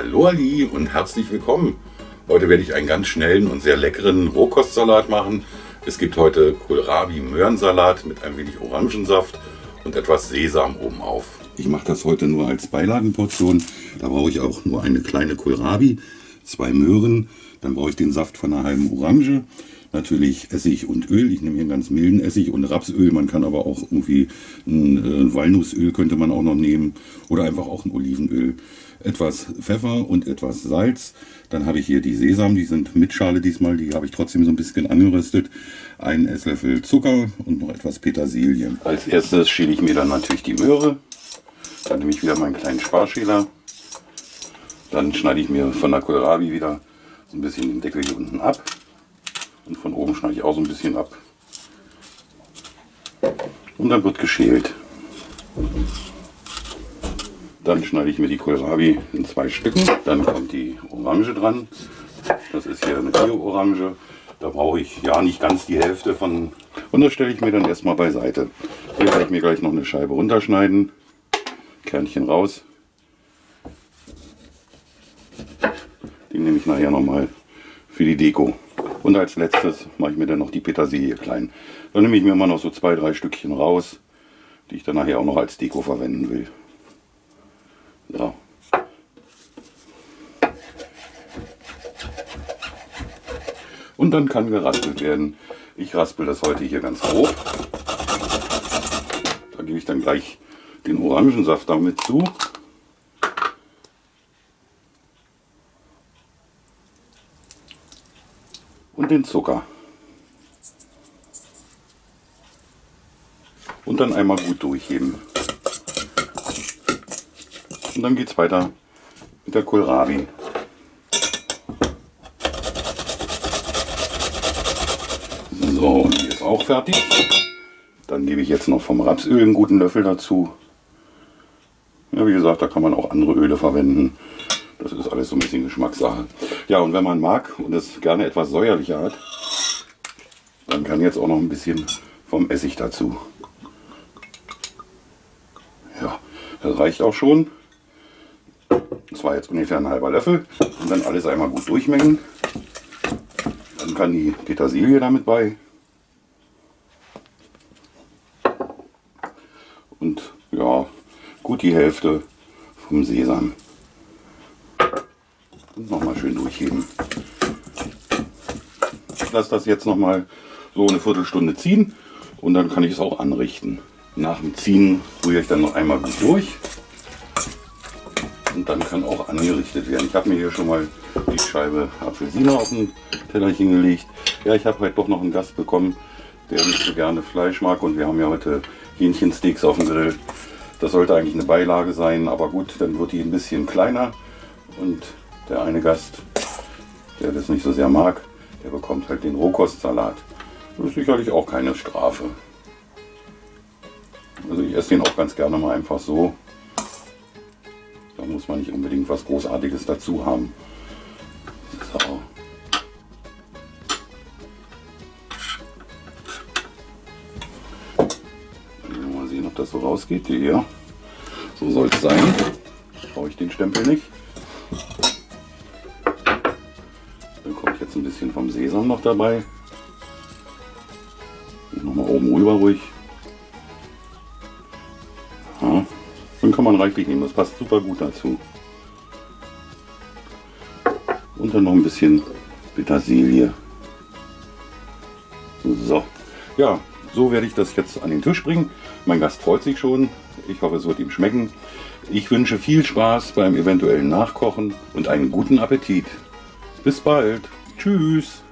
Hallo Ali und herzlich willkommen. Heute werde ich einen ganz schnellen und sehr leckeren Rohkostsalat machen. Es gibt heute Kohlrabi-Möhrensalat mit ein wenig Orangensaft und etwas Sesam obenauf. Ich mache das heute nur als Beilagenportion. Da brauche ich auch nur eine kleine Kohlrabi, zwei Möhren, dann brauche ich den Saft von einer halben Orange, natürlich Essig und Öl. Ich nehme hier einen ganz milden Essig und Rapsöl. Man kann aber auch irgendwie ein, äh, Walnussöl könnte man auch noch nehmen oder einfach auch ein Olivenöl. Etwas Pfeffer und etwas Salz. Dann habe ich hier die Sesam, die sind mit Schale diesmal, die habe ich trotzdem so ein bisschen angeröstet. Einen Esslöffel Zucker und noch etwas Petersilie. Als erstes schäle ich mir dann natürlich die Möhre. Dann nehme ich wieder meinen kleinen Sparschäler. Dann schneide ich mir von der Kohlrabi wieder so ein bisschen den Deckel hier unten ab. Und von oben schneide ich auch so ein bisschen ab. Und dann wird geschält. Dann schneide ich mir die Kohlrabi in zwei Stücken. Dann kommt die Orange dran. Das ist hier eine Bio-Orange. Da brauche ich ja nicht ganz die Hälfte von. Und das stelle ich mir dann erstmal beiseite. Hier werde ich mir gleich noch eine Scheibe runterschneiden. Kernchen raus. Die nehme ich nachher nochmal für die Deko. Und als letztes mache ich mir dann noch die Petersilie klein. Dann nehme ich mir immer noch so zwei, drei Stückchen raus, die ich dann nachher auch noch als Deko verwenden will. So. Und dann kann geraspelt werden. Ich raspel das heute hier ganz grob. Da gebe ich dann gleich den Orangensaft damit zu. Und den Zucker. Und dann einmal gut durchheben. Und dann geht es weiter mit der Kohlrabi. So, die ist auch fertig. Dann gebe ich jetzt noch vom Rapsöl einen guten Löffel dazu. Ja, wie gesagt, da kann man auch andere Öle verwenden. Das ist alles so ein bisschen Geschmackssache. Ja, und wenn man mag und es gerne etwas säuerlicher hat, dann kann jetzt auch noch ein bisschen vom Essig dazu. Ja, das reicht auch schon. Das war jetzt ungefähr ein halber Löffel. Und dann alles einmal gut durchmengen. Dann kann die Petersilie damit bei. Und ja, gut die Hälfte vom Sesam nochmal schön durchheben. Ich lasse das jetzt nochmal so eine Viertelstunde ziehen und dann kann ich es auch anrichten. Nach dem Ziehen rühre ich dann noch einmal gut durch und dann kann auch angerichtet werden. Ich habe mir hier schon mal die Scheibe Apfelsine auf den Tellerchen gelegt. Ja, ich habe heute doch noch einen Gast bekommen, der nicht so gerne Fleisch mag und wir haben ja heute Hähnchensteaks auf dem Grill. Das sollte eigentlich eine Beilage sein, aber gut, dann wird die ein bisschen kleiner und der eine Gast, der das nicht so sehr mag, der bekommt halt den Rohkostsalat. Das ist sicherlich auch keine Strafe. Also ich esse den auch ganz gerne mal einfach so. Da muss man nicht unbedingt was Großartiges dazu haben. So. Mal sehen, ob das so rausgeht. Ja, so soll es sein. Brauche ich den Stempel nicht. Ein bisschen vom Sesam noch dabei. Nochmal oben rüber ruhig. Ja, dann kann man reichlich nehmen, das passt super gut dazu. Und dann noch ein bisschen Petersilie. So, ja, so werde ich das jetzt an den Tisch bringen. Mein Gast freut sich schon. Ich hoffe, es wird ihm schmecken. Ich wünsche viel Spaß beim eventuellen Nachkochen und einen guten Appetit. Bis bald. Tschüss.